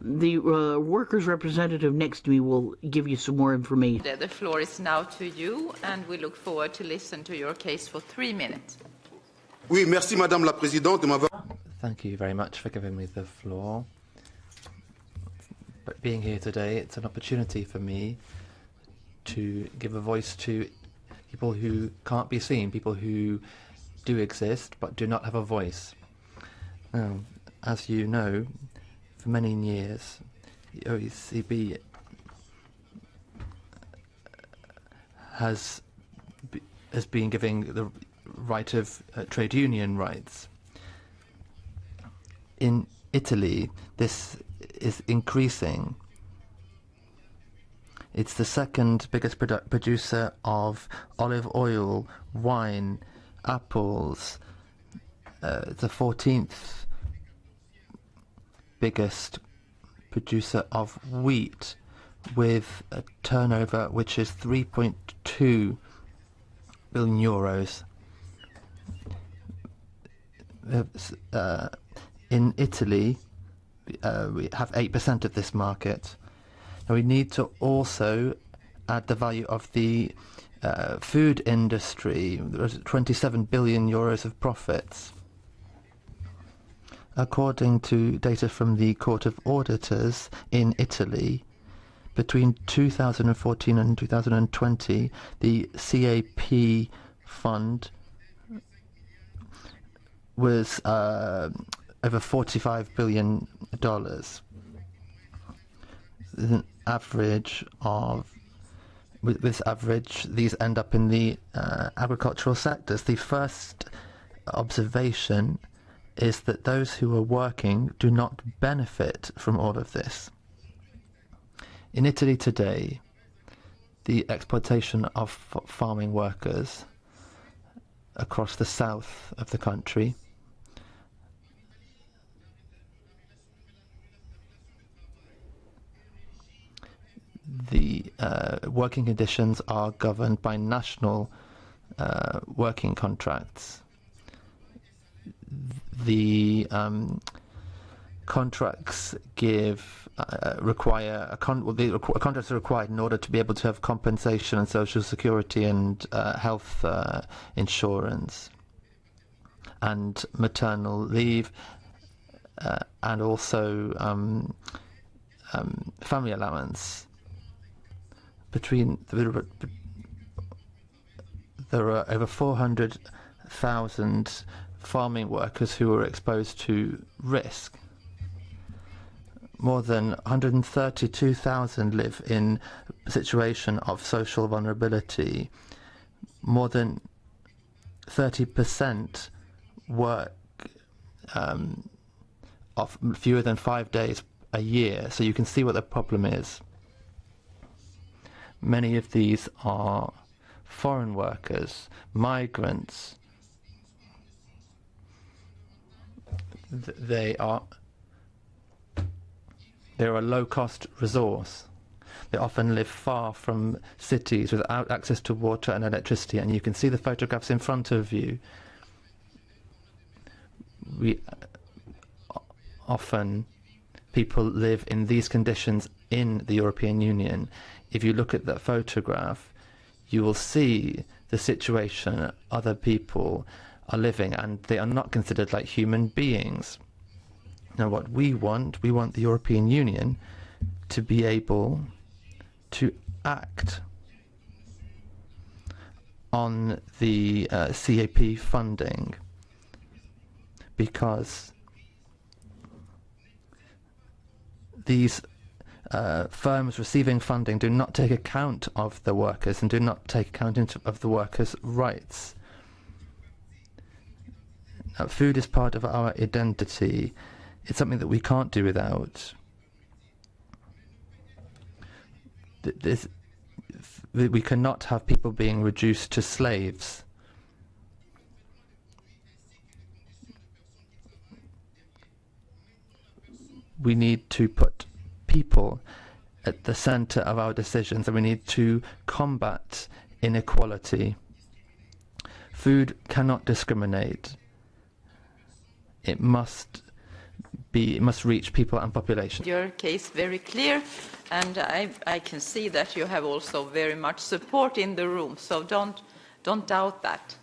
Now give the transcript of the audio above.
the uh, workers' representative next to me will give you some more information. The floor is now to you, and we look forward to listen to your case for three minutes. Oui, merci Madame la Présidente de. Thank you very much for giving me the floor. But being here today, it's an opportunity for me to give a voice to people who can't be seen, people who do exist but do not have a voice. Now, as you know, for many years, the OECD has has been giving the right of uh, trade union rights. In Italy, this is increasing. It's the second biggest produ producer of olive oil, wine, apples. Uh, the 14th biggest producer of wheat with a turnover which is 3.2 billion euros. Uh, in Italy, uh, we have 8% of this market. And we need to also add the value of the uh, food industry. There's 27 billion euros of profits. According to data from the Court of Auditors in Italy, between 2014 and 2020, the CAP fund was uh, over 45 billion dollars. An average of with this average, these end up in the uh, agricultural sectors. The first observation is that those who are working do not benefit from all of this. In Italy today, the exploitation of farming workers across the south of the country the uh, working conditions are governed by national uh, working contracts. The um, contracts give uh, require a, con well, the requ contracts are required in order to be able to have compensation and social security and uh, health uh, insurance and maternal leave uh, and also um, um, family allowance. Between the, there are over 400,000 farming workers who are exposed to risk. More than 132,000 live in a situation of social vulnerability. More than 30% work um, of fewer than five days a year. So you can see what the problem is. Many of these are foreign workers, migrants. They are they're a low-cost resource. They often live far from cities without access to water and electricity, and you can see the photographs in front of you. We uh, often people live in these conditions in the European Union if you look at that photograph, you will see the situation other people are living and they are not considered like human beings. Now what we want, we want the European Union to be able to act on the uh, CAP funding because these uh, firms receiving funding do not take account of the workers and do not take account of the workers' rights. Food is part of our identity. It's something that we can't do without. This, we cannot have people being reduced to slaves. We need to put people at the center of our decisions and we need to combat inequality. Food cannot discriminate. It must be it must reach people and population. Your case very clear, and I, I can see that you have also very much support in the room, so don't, don't doubt that.